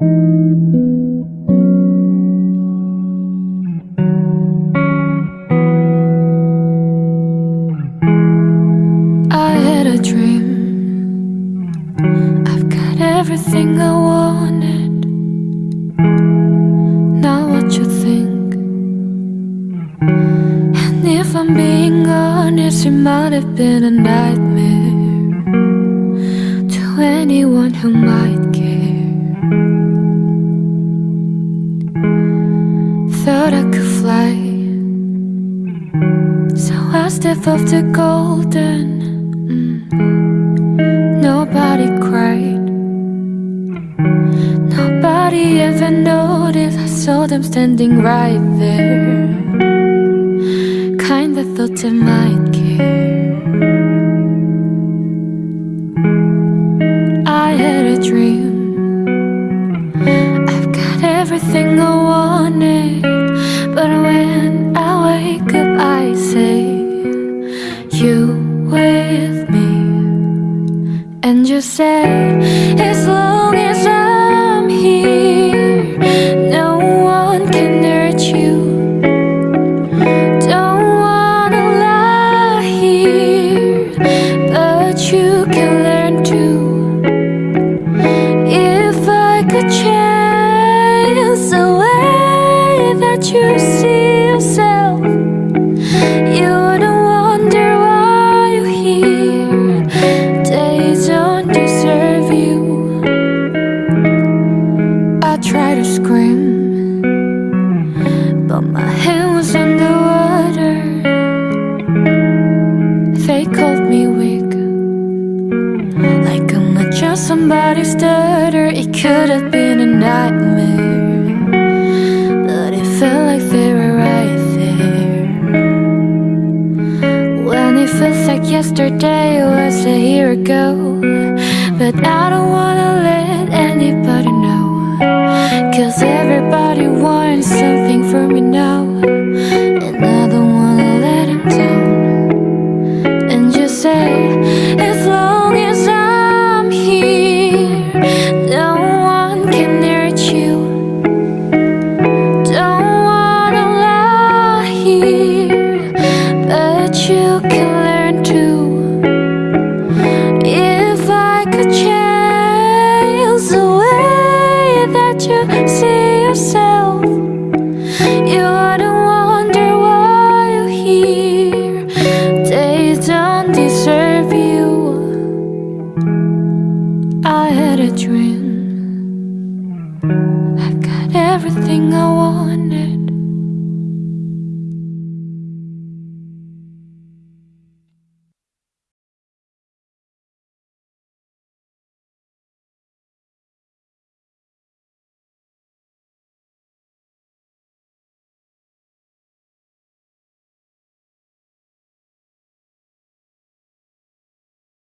I had a dream. I've got everything I wanted. Now, what you think? And if I'm being honest, it might have been a nightmare to anyone who might care. Thought I could fly. So I step off the golden. mm. Nobody cried. Nobody ever noticed. I saw them standing right there. Kinda thought they might care. I had a dream. I've got everything I wanted. When I wake up, I say, You with me. And you say, As long as I'm scream, but my hand was underwater. They called me weak. Like I'm not just somebody's stutter. It could have been a nightmare, but it felt like they were right there. When it feels like yesterday was a year ago, but I don't wanna let I've got everything I wanted.